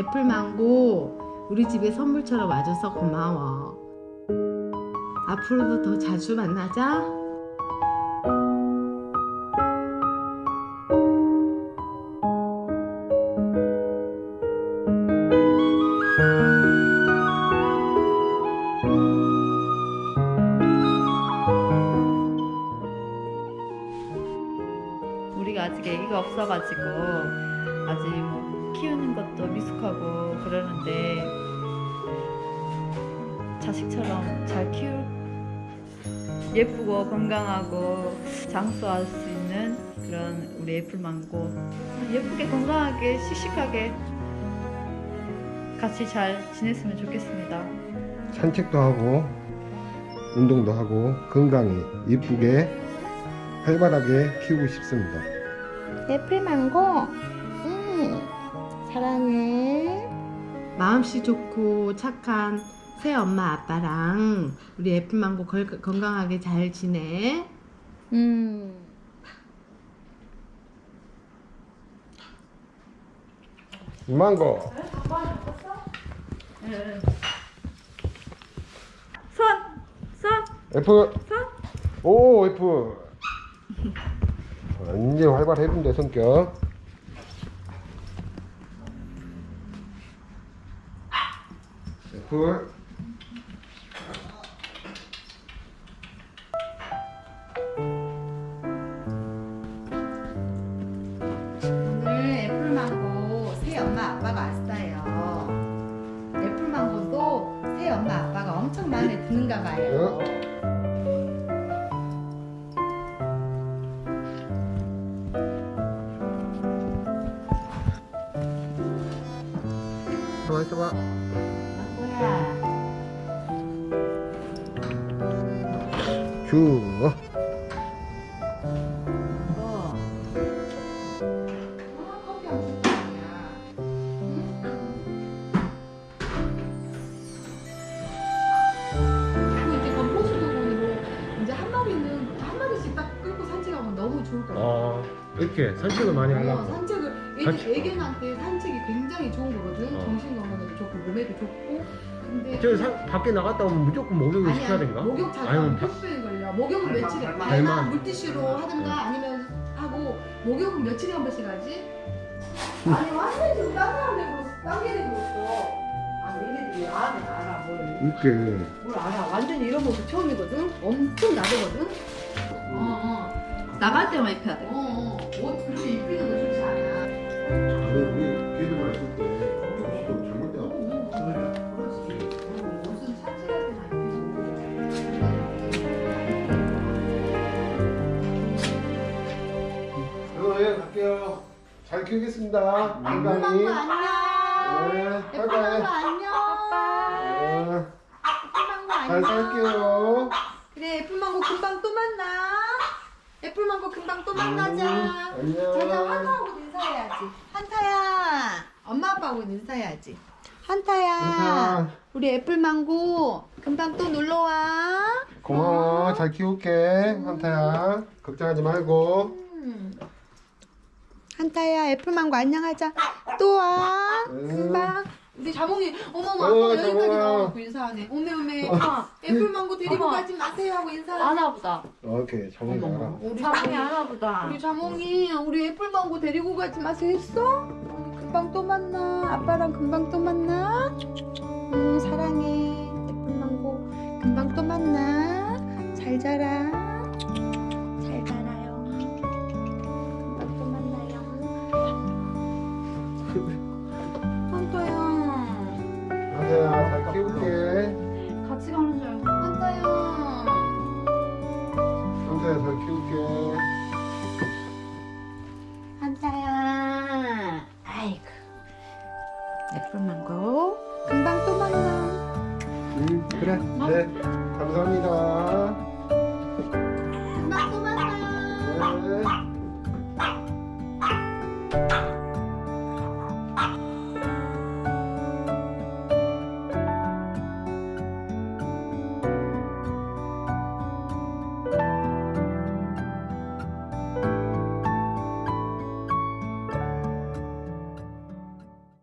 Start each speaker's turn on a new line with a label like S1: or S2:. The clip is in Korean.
S1: 애플망고 우리 집에 선물처럼 와줘서 고마워. 앞으로도 더 자주 만나자.
S2: 우리가 아직 애기가 없어가지고 아직 뭐 키우는 것도 미숙하고 그러는데 자식처럼 잘 키울 예쁘고 건강하고 장수할 수 있는 그런 우리 애플망고 예쁘게 건강하게 씩씩하게 같이 잘 지냈으면 좋겠습니다.
S3: 산책도 하고 운동도 하고 건강히 이쁘게 활발하게 키우고 싶습니다.
S4: 애플망고 음 사랑해
S1: 마음씨 좋고 착한 새 엄마 아빠랑 우리 애플망고 걸- 건강하게 잘 지내.
S4: 음
S3: 망고
S2: 손! 손!
S3: F 오 F 이제 활발해진대 성격 F
S4: 오늘 애플망고 새 엄마 아빠가 왔어요. 애플망고도 새 엄마 아빠가 엄청 마음에 드는가 봐요.
S3: 있어봐.
S4: 망고야 큐뭐
S1: 같아.
S3: 아 이렇게 산책을 많이
S1: 어,
S3: 하려고. 같이-
S1: 애기, 애견한테 산책이 굉장히 좋은 거거든.
S3: 어.
S1: 정신 건강에도 좋고 몸에도 좋고. 근데
S3: 저 산, 밖에 나갔다 오면 무조건 목욕을 시켜야 된가?
S1: 목욕 자주 폐수에 걸려. 목욕은 며칠에
S3: 발만.
S1: 발만 물티슈로 하든가 아니면 하고 목욕은 며칠에 한 번씩 하지? 아니 완전 지금 딴 사람 되고 딴 개들 있어. 아 얘네들이 알아 알아 뭘.
S3: 이렇게
S1: 뭘 알아. 완전 이런 모습 처음이거든. 엄청 나대거든. 어 어.
S2: 나갈 때만 입혀야 돼.
S1: 어 어.
S3: 키우겠습니다. 건강히
S4: 안녕.
S3: 네
S4: 애플망고
S3: 바이바이
S4: 안녕.
S3: 네, 잘
S4: 안녕.
S3: 살게요.
S4: 그래 애플망고 금방 또 만나. 애플망고 금방 또 만나자.
S3: 음, 안녕.
S4: 자자 한타하고 인사해야지. 한타야 엄마 아빠하고 인사해야지. 한타야
S3: 한타.
S4: 우리 애플망고 금방 또 놀러와.
S3: 고마워. 잘 키울게 한타야. 걱정하지 말고.
S4: 음. 한타야 애플망고 안녕하자 또와
S3: 음.
S4: 금방 우리 자몽이 어머머
S3: 어,
S4: 아빠가 여기까지. 나와갖고 인사하네 오메 오메 애플망고 데리고. 가지 마세요 하고 인사하네
S2: 아나보다.
S3: 오케이 정말 알아
S4: 우리
S2: 사랑이 아나보다.
S4: 우리 자몽이 우리 애플망고 데리고 가지 마세요 했어? 어, 금방 또 만나 아빠랑 금방 또 만나 음 혼자서 키울게. 한자야 아이고. 예쁜 망고 금방 또 만나. 응 그래.
S3: 네. 네. 감사합니다.